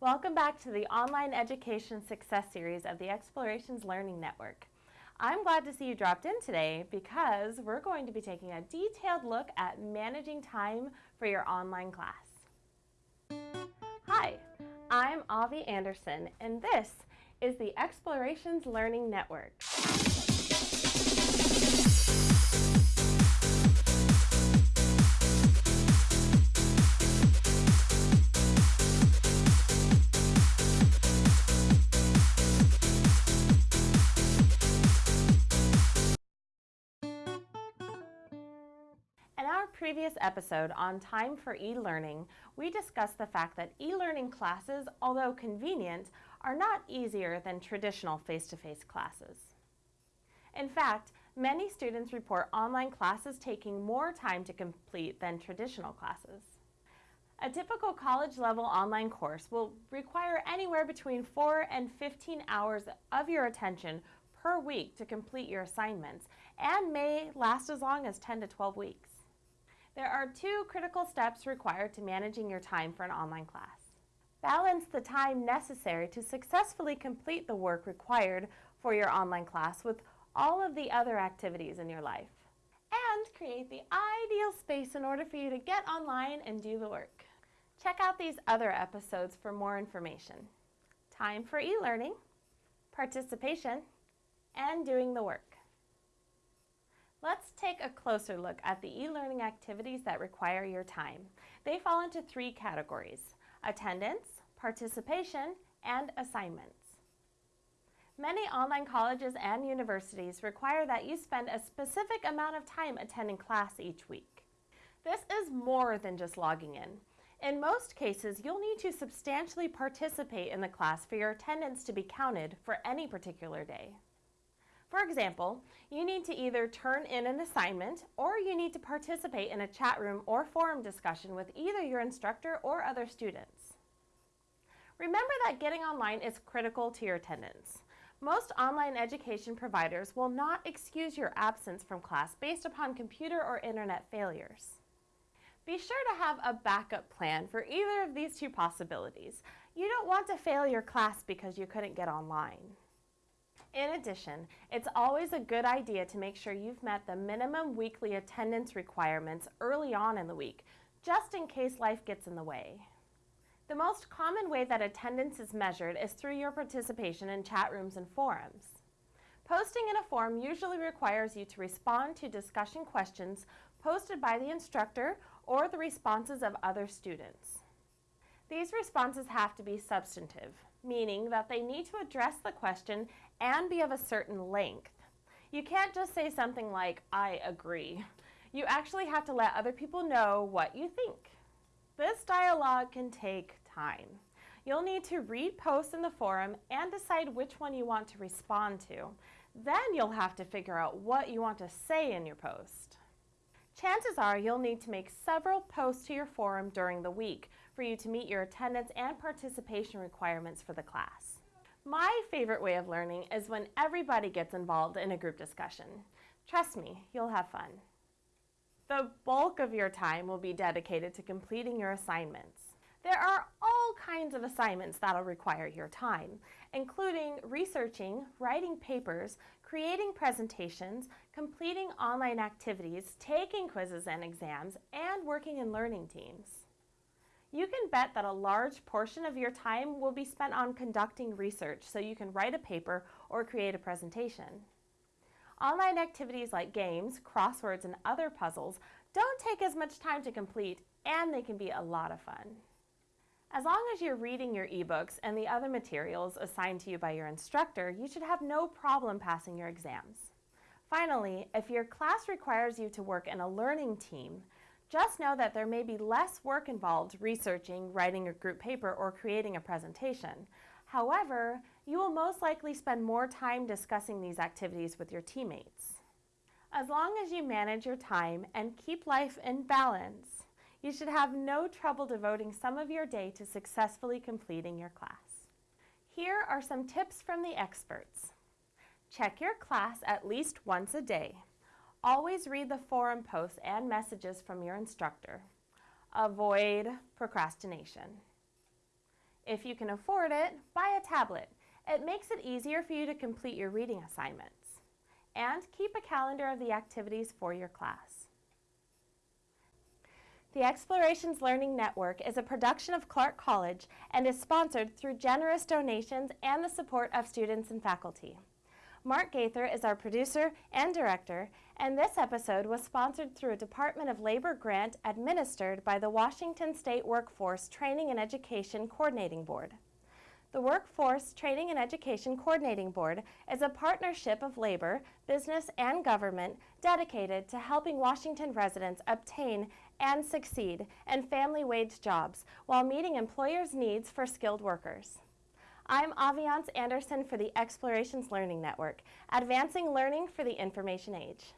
Welcome back to the Online Education Success Series of the Explorations Learning Network. I'm glad to see you dropped in today because we're going to be taking a detailed look at managing time for your online class. Hi, I'm Avi Anderson and this is the Explorations Learning Network. Previous episode on time for e-learning, we discussed the fact that e-learning classes, although convenient, are not easier than traditional face-to-face -face classes. In fact, many students report online classes taking more time to complete than traditional classes. A typical college-level online course will require anywhere between 4 and 15 hours of your attention per week to complete your assignments and may last as long as 10 to 12 weeks. There are two critical steps required to managing your time for an online class. Balance the time necessary to successfully complete the work required for your online class with all of the other activities in your life. And create the ideal space in order for you to get online and do the work. Check out these other episodes for more information. Time for e-learning, participation, and doing the work. Let's take a closer look at the e-learning activities that require your time. They fall into three categories, attendance, participation, and assignments. Many online colleges and universities require that you spend a specific amount of time attending class each week. This is more than just logging in. In most cases, you'll need to substantially participate in the class for your attendance to be counted for any particular day. For example, you need to either turn in an assignment or you need to participate in a chat room or forum discussion with either your instructor or other students. Remember that getting online is critical to your attendance. Most online education providers will not excuse your absence from class based upon computer or internet failures. Be sure to have a backup plan for either of these two possibilities. You don't want to fail your class because you couldn't get online. In addition, it's always a good idea to make sure you've met the minimum weekly attendance requirements early on in the week, just in case life gets in the way. The most common way that attendance is measured is through your participation in chat rooms and forums. Posting in a forum usually requires you to respond to discussion questions posted by the instructor or the responses of other students. These responses have to be substantive, meaning that they need to address the question and be of a certain length. You can't just say something like, I agree. You actually have to let other people know what you think. This dialogue can take time. You'll need to read posts in the forum and decide which one you want to respond to. Then you'll have to figure out what you want to say in your post. Chances are you'll need to make several posts to your forum during the week for you to meet your attendance and participation requirements for the class. My favorite way of learning is when everybody gets involved in a group discussion. Trust me, you'll have fun. The bulk of your time will be dedicated to completing your assignments. There are all kinds of assignments that'll require your time, including researching, writing papers, creating presentations, completing online activities, taking quizzes and exams, and working in learning teams. You can bet that a large portion of your time will be spent on conducting research so you can write a paper or create a presentation. Online activities like games, crosswords, and other puzzles don't take as much time to complete and they can be a lot of fun. As long as you're reading your ebooks and the other materials assigned to you by your instructor, you should have no problem passing your exams. Finally, if your class requires you to work in a learning team, just know that there may be less work involved researching, writing a group paper, or creating a presentation. However, you will most likely spend more time discussing these activities with your teammates. As long as you manage your time and keep life in balance, you should have no trouble devoting some of your day to successfully completing your class. Here are some tips from the experts. Check your class at least once a day. Always read the forum posts and messages from your instructor. Avoid procrastination. If you can afford it, buy a tablet. It makes it easier for you to complete your reading assignments. And keep a calendar of the activities for your class. The Explorations Learning Network is a production of Clark College and is sponsored through generous donations and the support of students and faculty. Mark Gaither is our producer and director, and this episode was sponsored through a Department of Labor grant administered by the Washington State Workforce Training and Education Coordinating Board. The Workforce Training and Education Coordinating Board is a partnership of labor, business, and government dedicated to helping Washington residents obtain and succeed in family wage jobs while meeting employers' needs for skilled workers. I'm Aviance Anderson for the Explorations Learning Network, advancing learning for the information age.